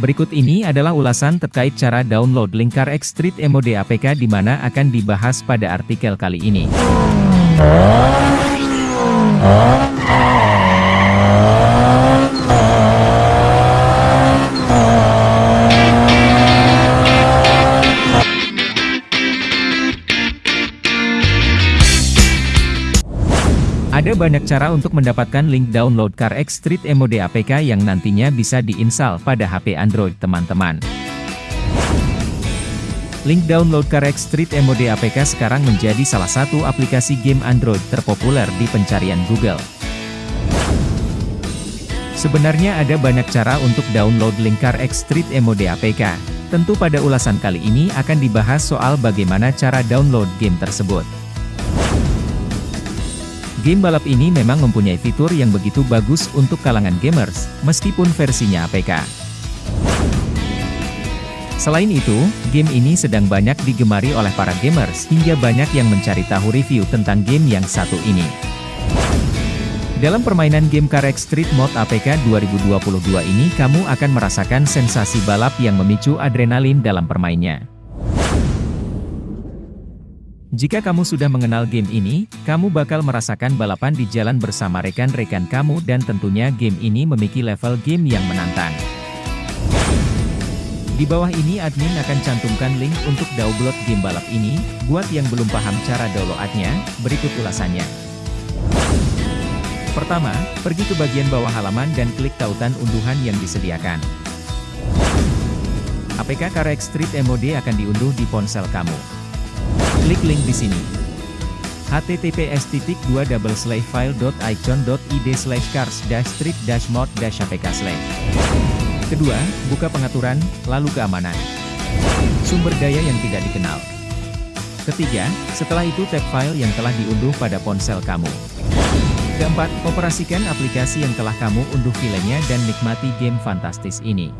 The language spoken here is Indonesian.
Berikut ini adalah ulasan terkait cara download link CarX Street Mode APK di mana akan dibahas pada artikel kali ini. Ada banyak cara untuk mendapatkan link download CarX Street Mode APK yang nantinya bisa diinstal pada HP Android teman-teman. Link download CarX Street Mode APK sekarang menjadi salah satu aplikasi game Android terpopuler di pencarian Google. Sebenarnya ada banyak cara untuk download link CarX Street Mode APK. Tentu pada ulasan kali ini akan dibahas soal bagaimana cara download game tersebut. Game balap ini memang mempunyai fitur yang begitu bagus untuk kalangan gamers, meskipun versinya APK. Selain itu, game ini sedang banyak digemari oleh para gamers, hingga banyak yang mencari tahu review tentang game yang satu ini. Dalam permainan game Carek Street Mode APK 2022 ini kamu akan merasakan sensasi balap yang memicu adrenalin dalam permainnya. Jika kamu sudah mengenal game ini, kamu bakal merasakan balapan di jalan bersama rekan-rekan kamu dan tentunya game ini memiliki level game yang menantang. Di bawah ini admin akan cantumkan link untuk download game balap ini, buat yang belum paham cara downloadnya, berikut ulasannya. Pertama, pergi ke bagian bawah halaman dan klik tautan unduhan yang disediakan. APK Karex Street MOD akan diunduh di ponsel kamu. Klik link di sini. https slash cars street mod apk Kedua, buka pengaturan, lalu keamanan. Sumber daya yang tidak dikenal. Ketiga, setelah itu tap file yang telah diunduh pada ponsel kamu. Keempat, operasikan aplikasi yang telah kamu unduh filenya dan nikmati game fantastis ini.